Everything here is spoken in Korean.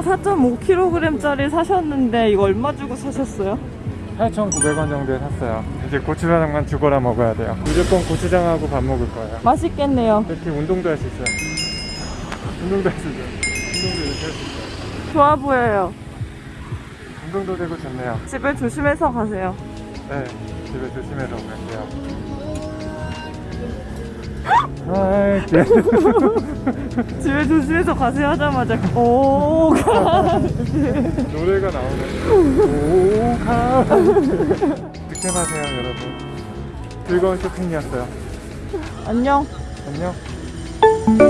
4.5kg짜리 사셨는데 이거 얼마 주고 사셨어요? 8,900원 정도에 샀어요. 이제 고추장만 죽어라 먹어야 돼요. 무조건 고추장하고 밥 먹을 거예요. 맛있겠네요. 이렇게 운동도 할 수 있어요. 운동도 할 수 있어요. 운동도 이렇게 할 수 있어요. 좋아 보여요. 운동도 되고 좋네요. 집에 조심해서 가세요. 네, 집에 조심해서 갈게요. 아. 집에 조심해서 가세요 하자마자 오 가. 노래가 나오네. 오가. 득템하세요, 여러분. 즐거운 쇼핑이었어요. 안녕. 안녕.